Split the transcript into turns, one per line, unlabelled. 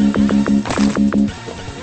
you